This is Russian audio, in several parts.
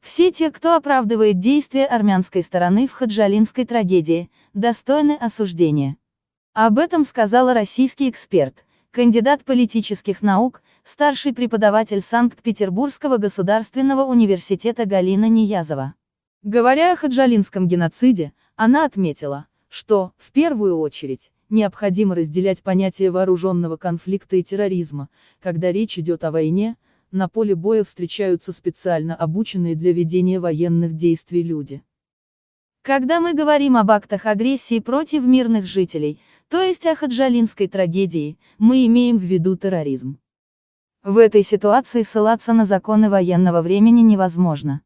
Все те, кто оправдывает действия армянской стороны в хаджалинской трагедии, достойны осуждения. Об этом сказала российский эксперт, кандидат политических наук, старший преподаватель Санкт-Петербургского государственного университета Галина Ниязова. Говоря о хаджалинском геноциде, она отметила, что, в первую очередь, необходимо разделять понятие вооруженного конфликта и терроризма, когда речь идет о войне, на поле боя встречаются специально обученные для ведения военных действий люди. Когда мы говорим об актах агрессии против мирных жителей, то есть о хаджалинской трагедии, мы имеем в виду терроризм. В этой ситуации ссылаться на законы военного времени невозможно.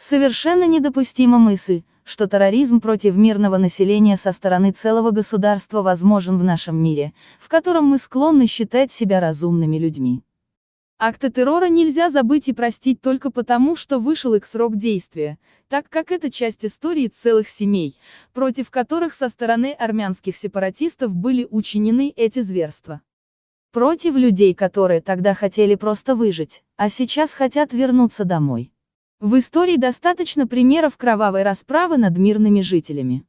Совершенно недопустима мысль, что терроризм против мирного населения со стороны целого государства возможен в нашем мире, в котором мы склонны считать себя разумными людьми. Акты террора нельзя забыть и простить только потому, что вышел их срок действия, так как это часть истории целых семей, против которых со стороны армянских сепаратистов были учинены эти зверства. Против людей, которые тогда хотели просто выжить, а сейчас хотят вернуться домой. В истории достаточно примеров кровавой расправы над мирными жителями.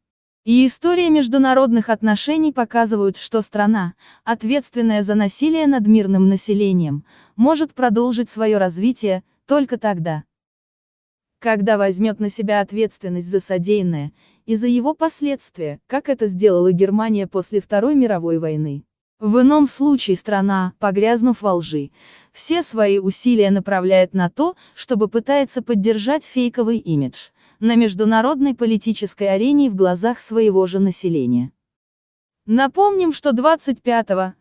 И история международных отношений показывают, что страна, ответственная за насилие над мирным населением, может продолжить свое развитие, только тогда. Когда возьмет на себя ответственность за содеянное, и за его последствия, как это сделала Германия после Второй мировой войны. В ином случае страна, погрязнув во лжи, все свои усилия направляет на то, чтобы пытается поддержать фейковый имидж, на международной политической арене в глазах своего же населения. Напомним, что 25-26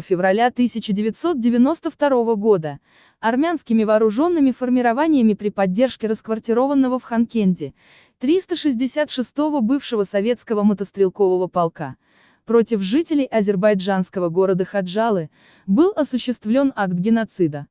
февраля 1992 года армянскими вооруженными формированиями при поддержке расквартированного в Ханкенде 366-го бывшего советского мотострелкового полка против жителей азербайджанского города Хаджалы был осуществлен акт геноцида.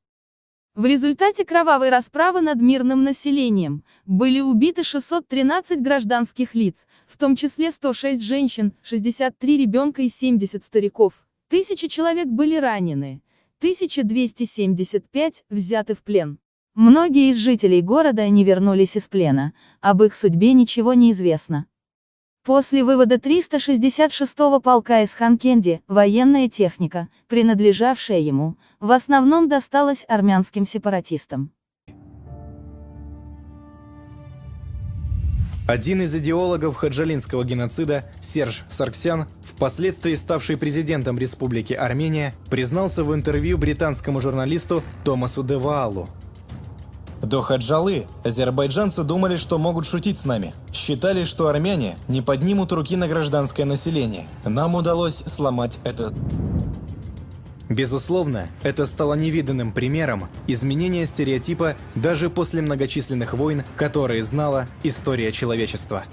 В результате кровавой расправы над мирным населением были убиты 613 гражданских лиц, в том числе 106 женщин, 63 ребенка и 70 стариков. Тысячи человек были ранены, 1275 взяты в плен. Многие из жителей города не вернулись из плена, об их судьбе ничего не известно. После вывода 366-го полка из Ханкенди, военная техника, принадлежавшая ему, в основном досталась армянским сепаратистам. Один из идеологов хаджалинского геноцида, Серж Сарксян, впоследствии ставший президентом Республики Армения, признался в интервью британскому журналисту Томасу Деваалу, до Хаджалы азербайджанцы думали, что могут шутить с нами. Считали, что армяне не поднимут руки на гражданское население. Нам удалось сломать это. Безусловно, это стало невиданным примером изменения стереотипа даже после многочисленных войн, которые знала история человечества.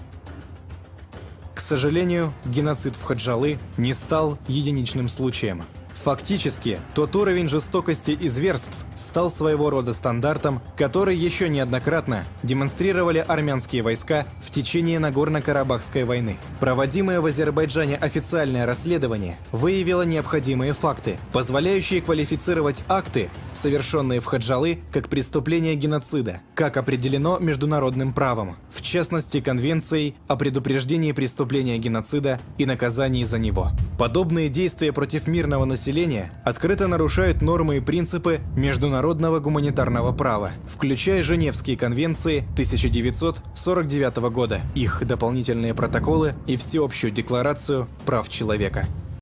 К сожалению, геноцид в Хаджалы не стал единичным случаем. Фактически, тот уровень жестокости и зверств, стал своего рода стандартом, который еще неоднократно демонстрировали армянские войска в течение Нагорно-Карабахской войны. Проводимое в Азербайджане официальное расследование выявило необходимые факты, позволяющие квалифицировать акты, совершенные в Хаджалы, как преступление геноцида, как определено международным правом, в частности Конвенцией о предупреждении преступления геноцида и наказании за него. Подобные действия против мирного населения открыто нарушают нормы и принципы международного гуманитарного права, включая Женевские конвенции 1949 года, их дополнительные протоколы и Всеобщую декларацию прав человека.